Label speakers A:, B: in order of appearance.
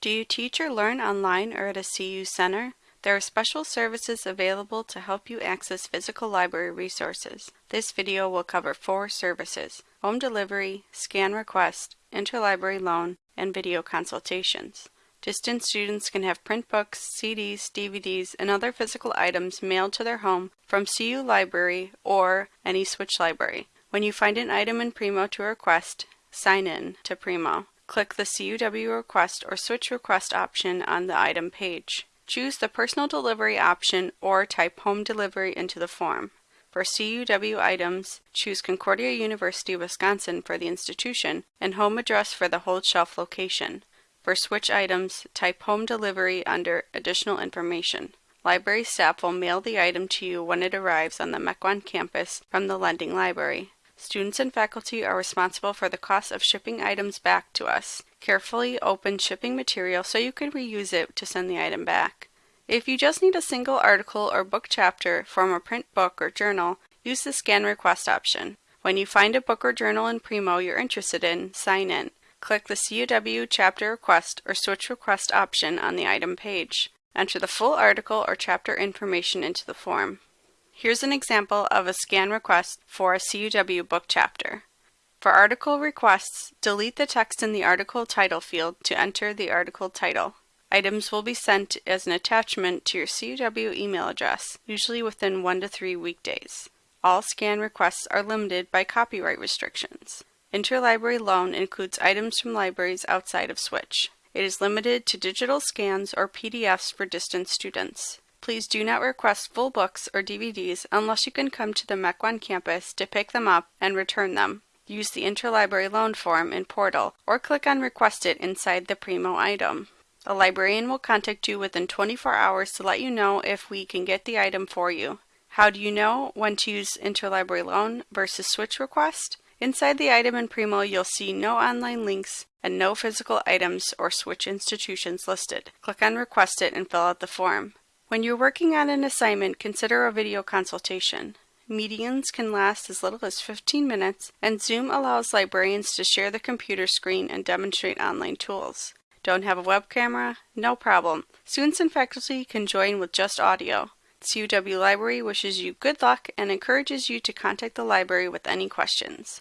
A: Do you teach or learn online or at a CU center? There are special services available to help you access physical library resources. This video will cover four services home delivery, scan request, interlibrary loan, and video consultations. Distance students can have print books, CDs, DVDs, and other physical items mailed to their home from CU Library or any Switch library. When you find an item in Primo to request, sign in to Primo. Click the CUW request or switch request option on the item page. Choose the personal delivery option or type home delivery into the form. For CUW items, choose Concordia University, Wisconsin for the institution and home address for the hold shelf location. For switch items, type home delivery under additional information. Library staff will mail the item to you when it arrives on the Mequon campus from the lending library. Students and faculty are responsible for the cost of shipping items back to us. Carefully open shipping material so you can reuse it to send the item back. If you just need a single article or book chapter from a print book or journal, use the scan request option. When you find a book or journal in Primo you're interested in, sign in. Click the CUW chapter request or switch request option on the item page. Enter the full article or chapter information into the form. Here's an example of a scan request for a CUW book chapter. For article requests, delete the text in the article title field to enter the article title. Items will be sent as an attachment to your CUW email address, usually within one to three weekdays. All scan requests are limited by copyright restrictions. Interlibrary loan includes items from libraries outside of Switch. It is limited to digital scans or PDFs for distance students. Please do not request full books or DVDs unless you can come to the Mequon campus to pick them up and return them. Use the interlibrary loan form in Portal or click on Request It inside the Primo item. A librarian will contact you within 24 hours to let you know if we can get the item for you. How do you know when to use interlibrary loan versus switch request? Inside the item in Primo, you'll see no online links and no physical items or switch institutions listed. Click on Request It and fill out the form. When you're working on an assignment, consider a video consultation. Meetings can last as little as 15 minutes, and Zoom allows librarians to share the computer screen and demonstrate online tools. Don't have a web camera? No problem. Students and faculty can join with just audio. CUW Library wishes you good luck and encourages you to contact the library with any questions.